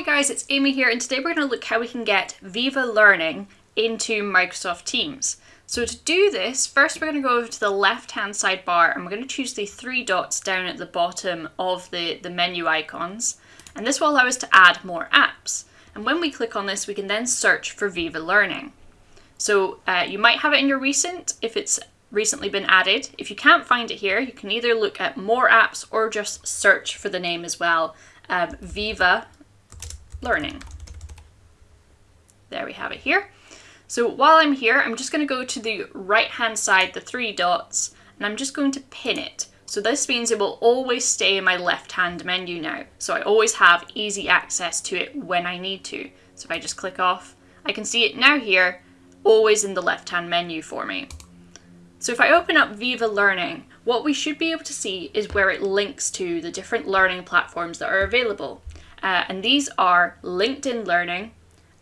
Hi guys, it's Amy here and today we're going to look how we can get Viva Learning into Microsoft Teams. So to do this, first we're going to go over to the left hand sidebar and we're going to choose the three dots down at the bottom of the, the menu icons and this will allow us to add more apps. And when we click on this we can then search for Viva Learning. So uh, you might have it in your recent if it's recently been added. If you can't find it here, you can either look at more apps or just search for the name as well. Um, Viva learning. There we have it here. So while I'm here, I'm just going to go to the right hand side, the three dots, and I'm just going to pin it. So this means it will always stay in my left hand menu now. So I always have easy access to it when I need to. So if I just click off, I can see it now here, always in the left hand menu for me. So if I open up Viva Learning, what we should be able to see is where it links to the different learning platforms that are available. Uh, and these are LinkedIn Learning,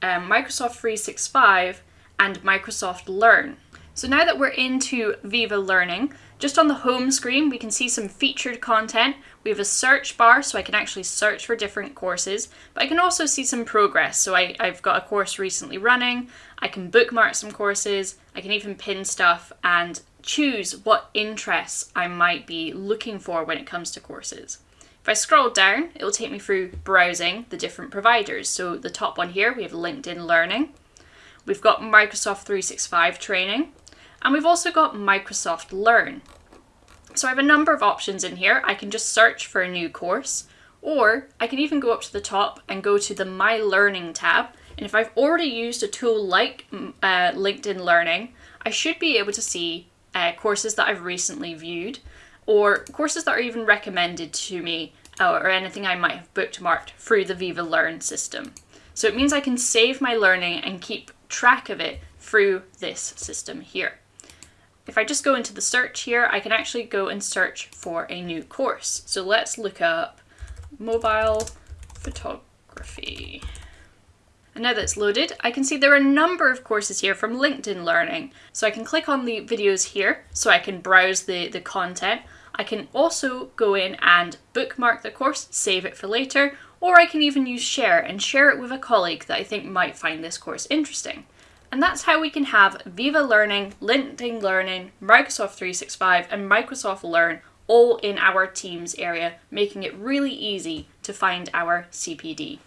um, Microsoft 365, and Microsoft Learn. So now that we're into Viva Learning, just on the home screen, we can see some featured content. We have a search bar, so I can actually search for different courses, but I can also see some progress. So I, I've got a course recently running, I can bookmark some courses, I can even pin stuff and choose what interests I might be looking for when it comes to courses. If I scroll down, it will take me through browsing the different providers. So the top one here, we have LinkedIn Learning. We've got Microsoft 365 training, and we've also got Microsoft Learn. So I have a number of options in here. I can just search for a new course, or I can even go up to the top and go to the My Learning tab. And if I've already used a tool like mm, uh, LinkedIn Learning, I should be able to see uh, courses that I've recently viewed or courses that are even recommended to me uh, or anything I might have bookmarked through the Viva Learn system. So it means I can save my learning and keep track of it through this system here. If I just go into the search here, I can actually go and search for a new course. So let's look up mobile photography. And now that it's loaded, I can see there are a number of courses here from LinkedIn Learning. So I can click on the videos here so I can browse the, the content. I can also go in and bookmark the course, save it for later, or I can even use share and share it with a colleague that I think might find this course interesting. And that's how we can have Viva Learning, LinkedIn Learning, Microsoft 365 and Microsoft Learn all in our Teams area, making it really easy to find our CPD.